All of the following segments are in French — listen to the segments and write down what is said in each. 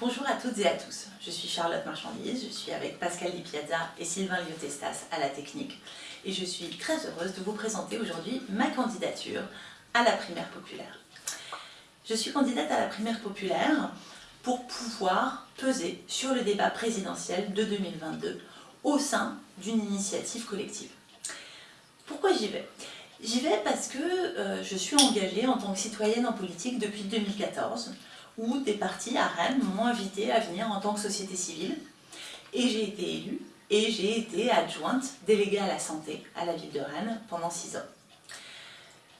Bonjour à toutes et à tous, je suis Charlotte Marchandise, je suis avec Pascal Di Piazza et Sylvain Liotestas à la technique et je suis très heureuse de vous présenter aujourd'hui ma candidature à la primaire populaire. Je suis candidate à la primaire populaire pour pouvoir peser sur le débat présidentiel de 2022 au sein d'une initiative collective. Pourquoi j'y vais? J'y vais parce que euh, je suis engagée en tant que citoyenne en politique depuis 2014, où des partis à Rennes m'ont invité à venir en tant que société civile, et j'ai été élue, et j'ai été adjointe déléguée à la santé à la ville de Rennes pendant six ans.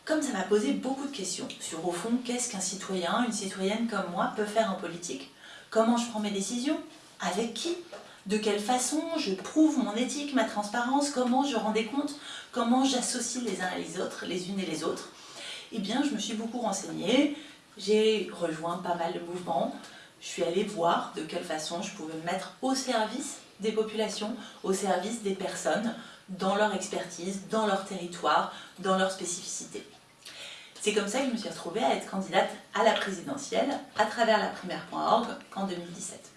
Comme ça m'a posé beaucoup de questions sur, au fond, qu'est-ce qu'un citoyen, une citoyenne comme moi peut faire en politique Comment je prends mes décisions Avec qui de quelle façon je prouve mon éthique, ma transparence, comment je rends des comptes, comment j'associe les uns et les autres, les unes et les autres. Eh bien, je me suis beaucoup renseignée, j'ai rejoint pas mal de mouvements, je suis allée voir de quelle façon je pouvais me mettre au service des populations, au service des personnes, dans leur expertise, dans leur territoire, dans leur spécificité. C'est comme ça que je me suis retrouvée à être candidate à la présidentielle à travers la primaire.org en 2017.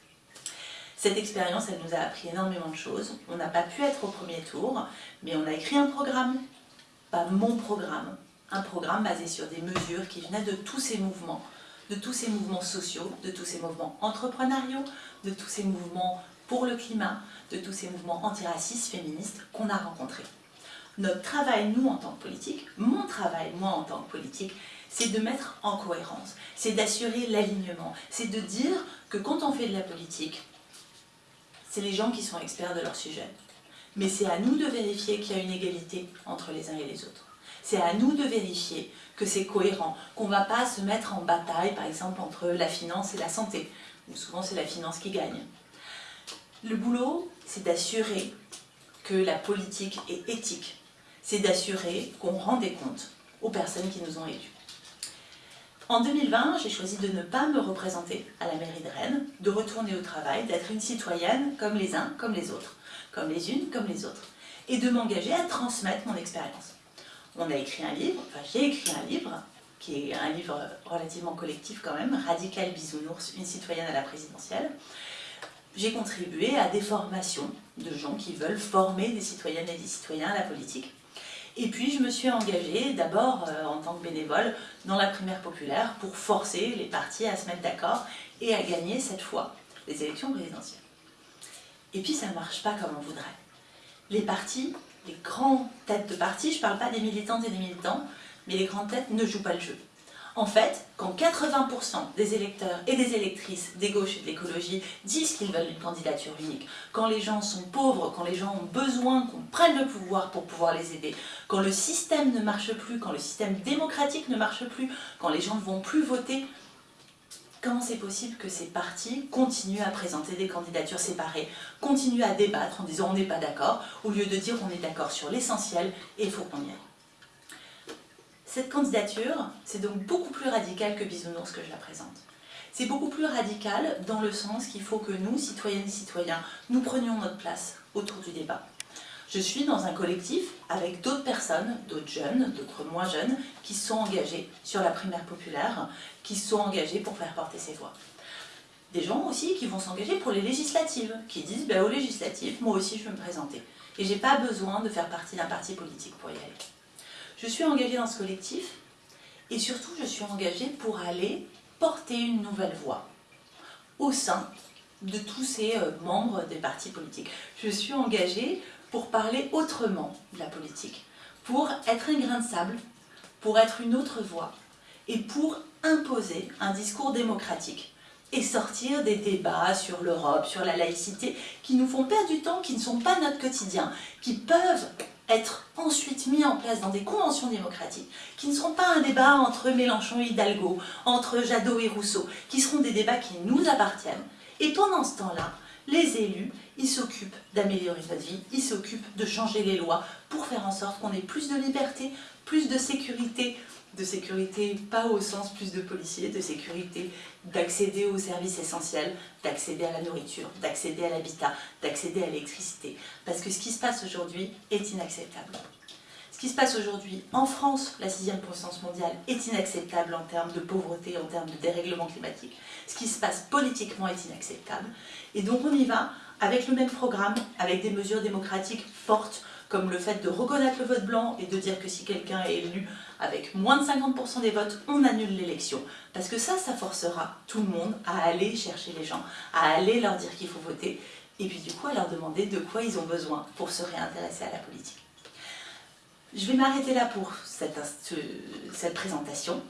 Cette expérience, elle nous a appris énormément de choses. On n'a pas pu être au premier tour, mais on a écrit un programme, pas mon programme, un programme basé sur des mesures qui venaient de tous ces mouvements, de tous ces mouvements sociaux, de tous ces mouvements entrepreneuriaux, de tous ces mouvements pour le climat, de tous ces mouvements antiracistes, féministes qu'on a rencontrés. Notre travail, nous, en tant que politique, mon travail, moi, en tant que politique, c'est de mettre en cohérence, c'est d'assurer l'alignement, c'est de dire que quand on fait de la politique, c'est les gens qui sont experts de leur sujet. Mais c'est à nous de vérifier qu'il y a une égalité entre les uns et les autres. C'est à nous de vérifier que c'est cohérent, qu'on ne va pas se mettre en bataille, par exemple, entre la finance et la santé, où souvent c'est la finance qui gagne. Le boulot, c'est d'assurer que la politique est éthique. C'est d'assurer qu'on rend des comptes aux personnes qui nous ont élus. En 2020, j'ai choisi de ne pas me représenter à la mairie de Rennes, de retourner au travail, d'être une citoyenne comme les uns, comme les autres, comme les unes, comme les autres, et de m'engager à transmettre mon expérience. On a écrit un livre, enfin j'ai écrit un livre, qui est un livre relativement collectif quand même, Radical Bisounours, une citoyenne à la présidentielle. J'ai contribué à des formations de gens qui veulent former des citoyennes et des citoyens à la politique. Et puis je me suis engagée d'abord euh, en tant que bénévole dans la primaire populaire pour forcer les partis à se mettre d'accord et à gagner cette fois les élections présidentielles. Et puis ça ne marche pas comme on voudrait. Les partis, les grandes têtes de partis, je ne parle pas des militantes et des militants, mais les grandes têtes ne jouent pas le jeu. En fait, quand 80% des électeurs et des électrices des gauches et de l'écologie disent qu'ils veulent une candidature unique, quand les gens sont pauvres, quand les gens ont besoin qu'on prenne le pouvoir pour pouvoir les aider, quand le système ne marche plus, quand le système démocratique ne marche plus, quand les gens ne vont plus voter, comment c'est possible que ces partis continuent à présenter des candidatures séparées, continuent à débattre en disant on n'est pas d'accord, au lieu de dire on est d'accord sur l'essentiel et il faut qu'on y aille cette candidature, c'est donc beaucoup plus radical que Bisounours que je la présente. C'est beaucoup plus radical dans le sens qu'il faut que nous, citoyennes et citoyens, nous prenions notre place autour du débat. Je suis dans un collectif avec d'autres personnes, d'autres jeunes, d'autres moins jeunes, qui sont engagés sur la primaire populaire, qui sont engagés pour faire porter ces voix. Des gens aussi qui vont s'engager pour les législatives, qui disent ben, aux législatives, moi aussi je veux me présenter. Et j'ai pas besoin de faire partie d'un parti politique pour y aller. Je suis engagée dans ce collectif et surtout je suis engagée pour aller porter une nouvelle voix au sein de tous ces euh, membres des partis politiques. Je suis engagée pour parler autrement de la politique, pour être un grain de sable, pour être une autre voix et pour imposer un discours démocratique et sortir des débats sur l'Europe, sur la laïcité, qui nous font perdre du temps, qui ne sont pas notre quotidien, qui peuvent être ensuite mis en place dans des conventions démocratiques qui ne seront pas un débat entre Mélenchon et Hidalgo, entre Jadot et Rousseau, qui seront des débats qui nous appartiennent. Et pendant ce temps-là, les élus, ils s'occupent d'améliorer notre vie, ils s'occupent de changer les lois pour faire en sorte qu'on ait plus de liberté, plus de sécurité, de sécurité pas au sens plus de policiers, de sécurité d'accéder aux services essentiels, d'accéder à la nourriture, d'accéder à l'habitat, d'accéder à l'électricité. Parce que ce qui se passe aujourd'hui est inacceptable. Ce qui se passe aujourd'hui en France, la sixième puissance mondiale, est inacceptable en termes de pauvreté, en termes de dérèglement climatique. Ce qui se passe politiquement est inacceptable. Et donc on y va avec le même programme, avec des mesures démocratiques fortes, comme le fait de reconnaître le vote blanc et de dire que si quelqu'un est élu avec moins de 50% des votes, on annule l'élection. Parce que ça, ça forcera tout le monde à aller chercher les gens, à aller leur dire qu'il faut voter, et puis du coup à leur demander de quoi ils ont besoin pour se réintéresser à la politique. Je vais m'arrêter là pour cette, présentation.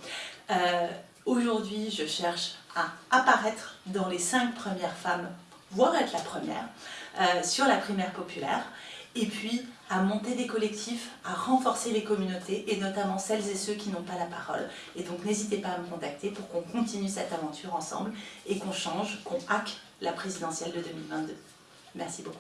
Euh, aujourd'hui, je cherche à apparaître dans les cinq premières femmes, voire être la première, euh, sur la primaire populaire, et puis à monter des collectifs, à renforcer les communautés, et notamment celles et ceux qui n'ont pas la parole. Et donc n'hésitez pas à me contacter pour qu'on continue cette aventure ensemble, et qu'on change, qu'on hack la présidentielle de 2022. Merci beaucoup.